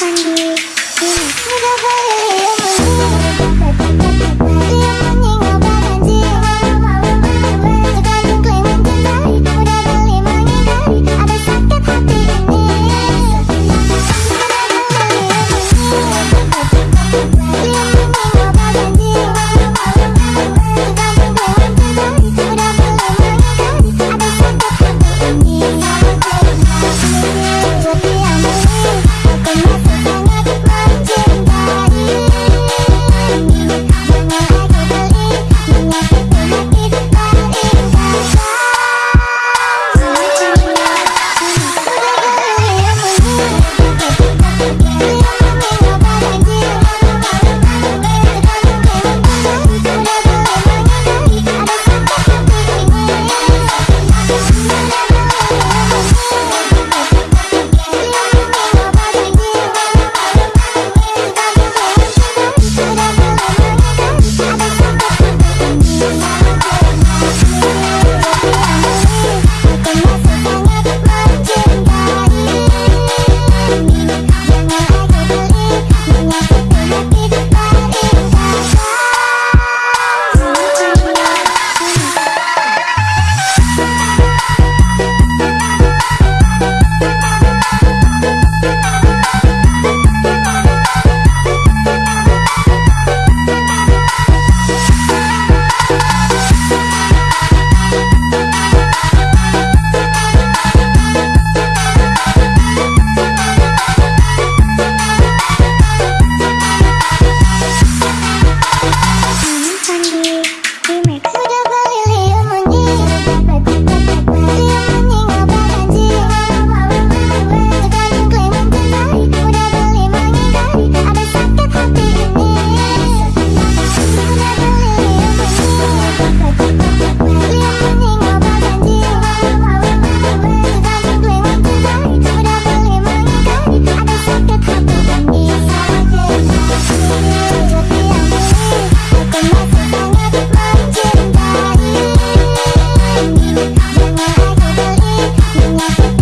爱你 Thank you.